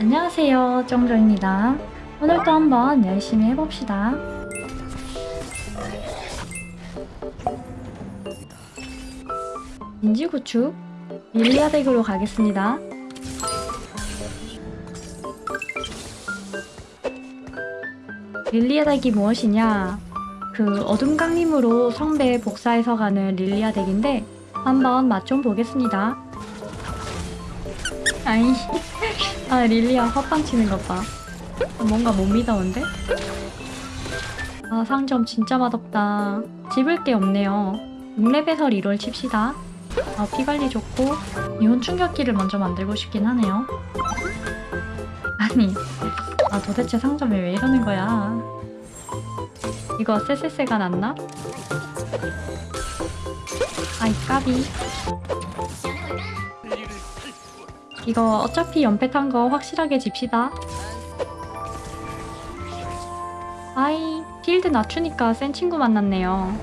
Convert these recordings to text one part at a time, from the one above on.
안녕하세요 정조입니다. 오늘도 한번 열심히 해봅시다. 진지구축 릴리아 덱으로 가겠습니다. 릴리아 덱이 무엇이냐? 그 어둠 강림으로 성배 복사해서 가는 릴리아 덱인데 한번 맛 좀 보겠습니다. 아이 아 릴리아 헛방 치는 것 봐. 뭔가 못 믿어온데? 아 상점 진짜 맛없다. 집을 게 없네요. 6렙에서 리롤 칩시다. 아 피관리 좋고 이온 충격기를 먼저 만들고 싶긴 하네요. 아니 아 도대체 상점이 왜 이러는 거야? 이거 쎄쎄쎄가 났나? 아이 까비 이거 어차피 연패 탄 거 확실하게 집시다. 아이, 필드 낮추니까 센 친구 만났네요.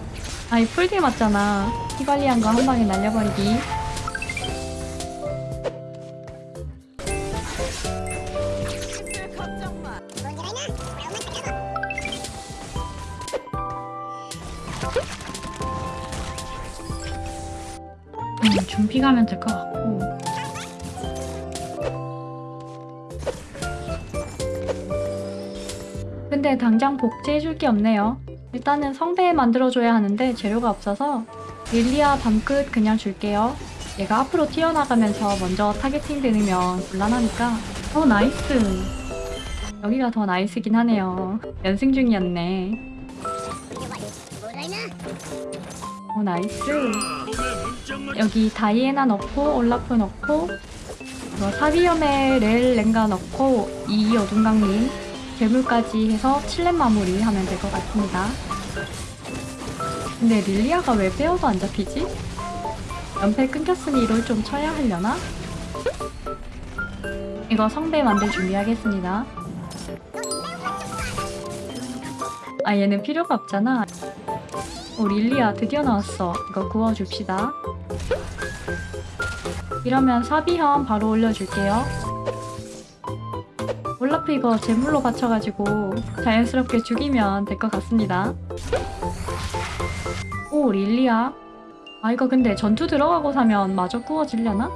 아이, 풀딜 맞잖아. 피 관리한 거 한 방에 날려버리기. 음, 준비 가면 될 것 같고. 근데 당장 복제해줄 게 없네요. 일단은 성배 만들어줘야 하는데 재료가 없어서 릴리아 밤끝 그냥 줄게요. 얘가 앞으로 튀어나가면서 먼저 targeting 되면 곤란하니까 어 nice 여기가 더 나이스긴 하네요. 연승 중이었네. 어 nice 여기 다이애나 넣고 올라프 넣고 이거 사비염에 렐 랭가 넣고 이 어둠강림 괴물까지 해서 7렙 마무리 하면 될 것 같습니다. 근데 릴리아가 왜 빼어도 안 잡히지? 연패 끊겼으니 이걸 좀 쳐야 하려나? 이거 성배 만들 준비하겠습니다. 아 얘는 필요가 없잖아. 오 릴리아 드디어 나왔어. 이거 구워줍시다. 이러면 사비형 바로 올려줄게요. 올라프 이거 제물로 바쳐가지고 자연스럽게 죽이면 될 것 같습니다. 오 릴리아 아 이거 근데 전투 들어가고 사면 마저 구워지려나?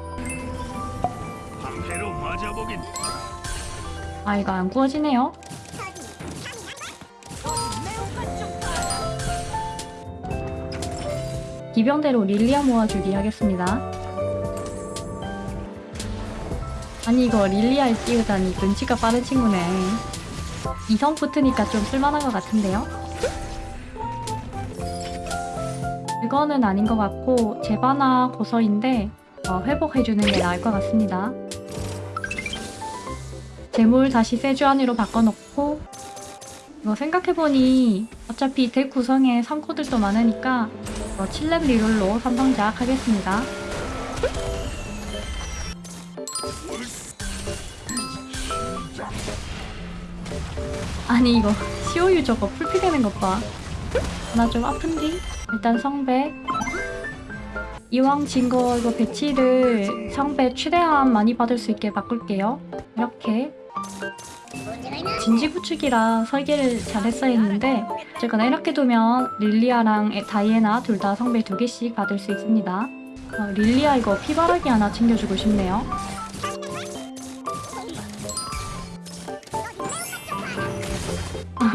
아 이거 안 구워지네요. 기병대로 릴리아 모아주기 하겠습니다. 아니 이거 릴리아를 띄우다니 눈치가 빠른 친구네. 이성 붙으니까 좀 쓸만한 것 같은데요? 이거는 아닌 것 같고 제바나 고서인데 어, 회복해주는 게 나을 것 같습니다. 재물 다시 세주안으로 바꿔놓고 이거 생각해보니 어차피 덱 구성에 3코들도 많으니까 어, 7렙 리롤로 선방작 하겠습니다. 아니 이거 COU 저거 풀피되는 것 봐. 나 좀 아픈디? 일단 성배. 이왕 진 거 이거 배치를 성배 최대한 많이 받을 수 있게 바꿀게요. 이렇게. 진지 구축이라 설계를 잘했어야 했는데 어쨌거나 이렇게 두면 릴리아랑 에- 다이애나 둘 다 성배 두 개씩 받을 수 있습니다. 어, 릴리아 이거 피바라기 하나 챙겨주고 싶네요.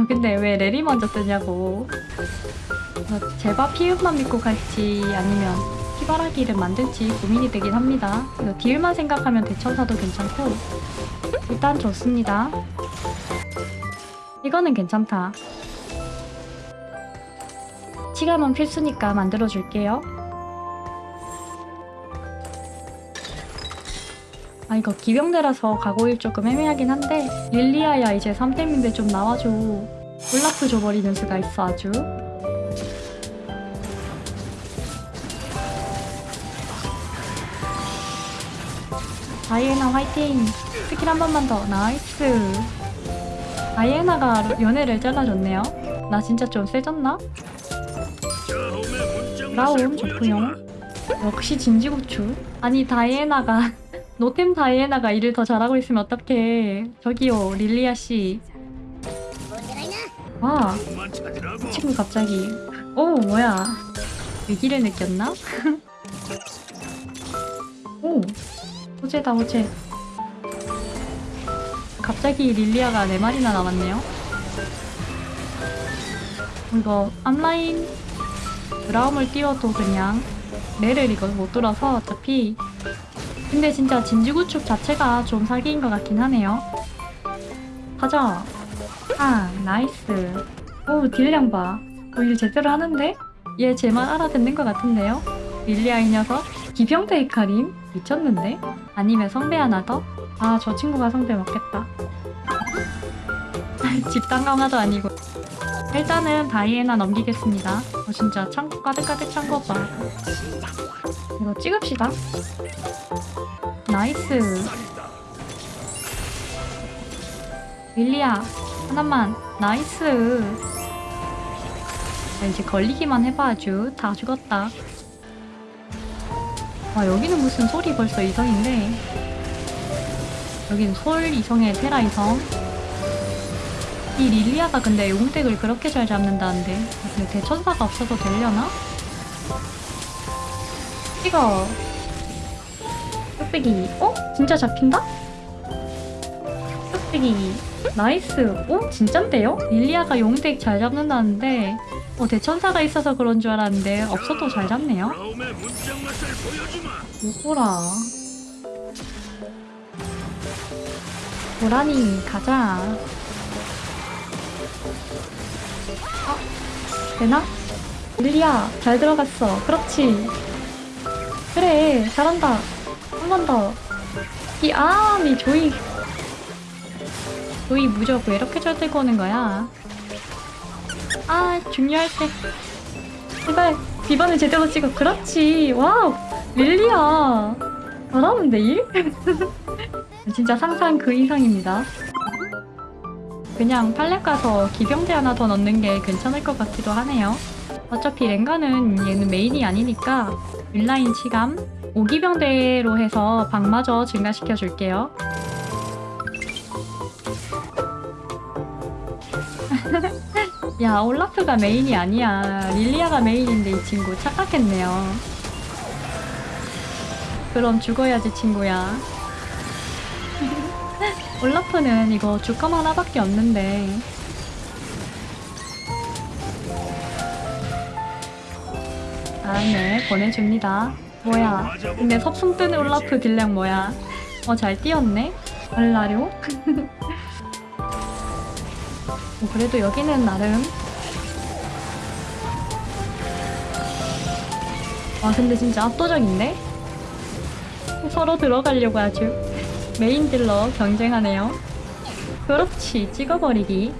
근데 왜 레리 먼저 뜨냐고. 어, 제바 피읍만 믿고 갈지 아니면 피바라기를 만들지 고민이 되긴 합니다. 딜만 생각하면 대천사도 괜찮고 일단 좋습니다. 이거는 괜찮다. 치감은 필수니까 만들어줄게요. 아 이거 기병대라서 가고일 조금 애매하긴 한데 릴리아야 이제 3템인데 좀 나와줘 올라프 줘버리는 수가 있어 아주. 다이애나 화이팅! 스킬 한 번만 더. Nice. 다이애나가 연패를 잘라줬네요. 나 진짜 좀 세졌나? 브라움 좋고요 역시 진지구축. 아니 다이애나가 노템 다이애나가 일을 더 잘하고 있으면 어떡해. 저기요, 릴리아 씨. 와, 이 친구 갑자기. 오, 뭐야. 위기를 느꼈나? 오, 호재다, 호재. 갑자기 릴리아가 네 마리나 남았네요. 이거 앞라인 브라움을 띄워도 그냥 레를 이거 못 돌아서 어차피 근데 진짜 진주구축 자체가 좀 사기인 것 같긴 하네요. 가자. 아, nice. 오, 딜량 봐. 어, 일 제대로 하는데? 얘 제 말 알아듣는 것 같은데요? 릴리아 이 녀석? 기병대 헤카림? 미쳤는데? 아니면 성배 하나 더? 아, 저 친구가 성배 먹겠다. 집단 강화도 아니고. 일단은 다이애나 넘기겠습니다. 어, 진짜 창고 가득가득 찬거 봐. 이거 찍읍시다. Nice. 릴리아, 하나만. Nice. 자, 이제 걸리기만 해봐 아주. 다 죽었다. 와, 여기는 무슨 소리 벌써 이성인데. 여기는 솔 이성의 테라 이성. 이 릴리아가 근데 용덱을 그렇게 잘 잡는다는데. 근데 대천사가 없어도 되려나? 찍어. 뚝배기. 어? 진짜 잡힌다? 뚝배기. Nice. 어? 진짠데요? 릴리아가 용덱 잘 잡는다는데 어, 대천사가 있어서 그런 줄 알았는데 없어도 잘 잡네요. 오호라. 고라니 가자. 어? 되나? 릴리아 잘 들어갔어. 그렇지. 그래 잘한다. 한 번 더. 이 아미 조이. 조이 무적 왜 이렇게 잘 들고 오는 거야? 아 중요할 때. 제발 비번을 제대로 찍어. 그렇지. 와우. 릴리아. 잘하는데 일? 진짜 상상 그 이상입니다. 그냥 팔렙 가서 기병대 하나 더 넣는 게 괜찮을 것 같기도 하네요. 어차피 랭가는 얘는 메인이 아니니까 윌라인 치감 5기병대로 해서 방마저 증가시켜 줄게요. 야 올라프가 메인이 아니야. 릴리아가 메인인데 이 친구 착각했네요. 그럼 죽어야지 친구야. 올라프는 이거 주컴 하나밖에 없는데 아, 네, 보내줍니다. 뭐야? 근데 섭숭 뜨는 올라프 딜량 뭐야? 어, 잘 뛰었네? 알라료? 어, 그래도 여기는 나름. 와, 근데 진짜 압도적인데? 서로 들어가려고 아주. 메인 딜러 경쟁하네요. 그렇지, 찍어버리기.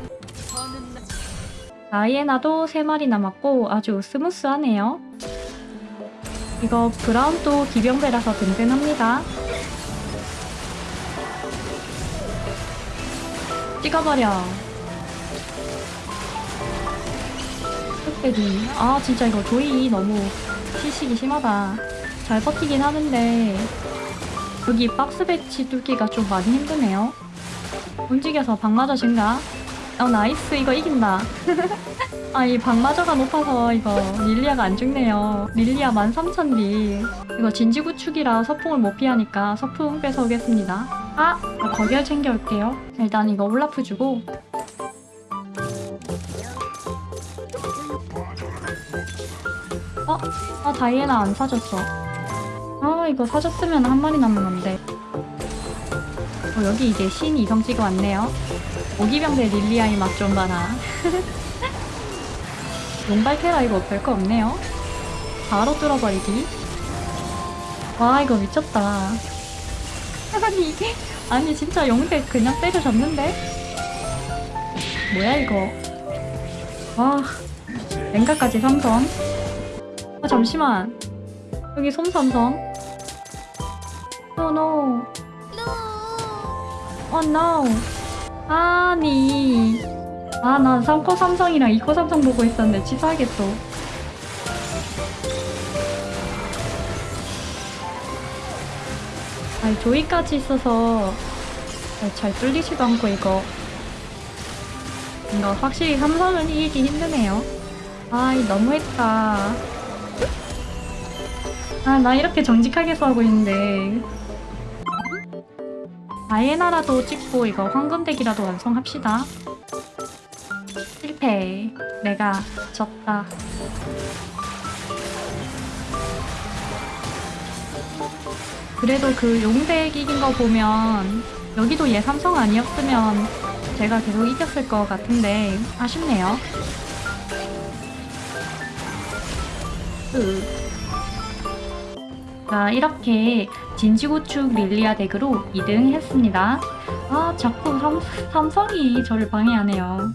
다이애나도 3마리 남았고 아주 스무스하네요. 이거 브라움도 기병대라서 든든합니다. 찍어버려. 뚝배기. 아 진짜 이거 조이 너무 시식이 심하다. 잘 버티긴 하는데 여기 박스 배치 뚫기가 좀 많이 힘드네요. 움직여서 방마저 증가. 어 nice 이거 이긴다. 아 이 방마저가 높아서 이거 릴리아가 안 죽네요. 릴리아 13,000딜. 이거 진지구축이라 서풍을 못 피하니까 서풍 뺏어오겠습니다. 아! 아 거기를 챙겨올게요. 일단 이거 올라프 주고 다이애나 안 사줬어. 아 이거 사줬으면 한 마리 남은 건데. 어, 여기 이제 신 이성 찍어 왔네요. 오기병대 릴리아의 맛 좀 봐라. 용발 테라 이거 별거 없네요. 바로 뚫어버리기. 와 이거 미쳤다. 아니 이게 아니 진짜 용대 그냥 때려잡는데? 뭐야 이거? 와 랭가까지 삼성. 아 잠시만 여기 솔 삼성. No no. 어 no. 아니. 아, 난 3코 삼성이랑 2코 삼성 보고 있었는데 취소하겠어. 아니 조이까지 있어서 아, 잘 뚫리지도 않고 이거 이거 확실히 삼성은 이기기 힘드네요 아이 너무했다 아 나 이렇게 정직하게 싸우고 있는데. 아예나라도 찍고 이거 황금덱이라도 완성합시다. 실패. 내가 졌다. 그래도 그 용덱 이긴 거 보면 여기도 얘 삼성 아니었으면 제가 계속 이겼을 것 같은데 아쉽네요. 으. 자 이렇게 진지구축 릴리아 덱으로 2등 했습니다. 아 자꾸 삼, 삼성이 저를 방해하네요.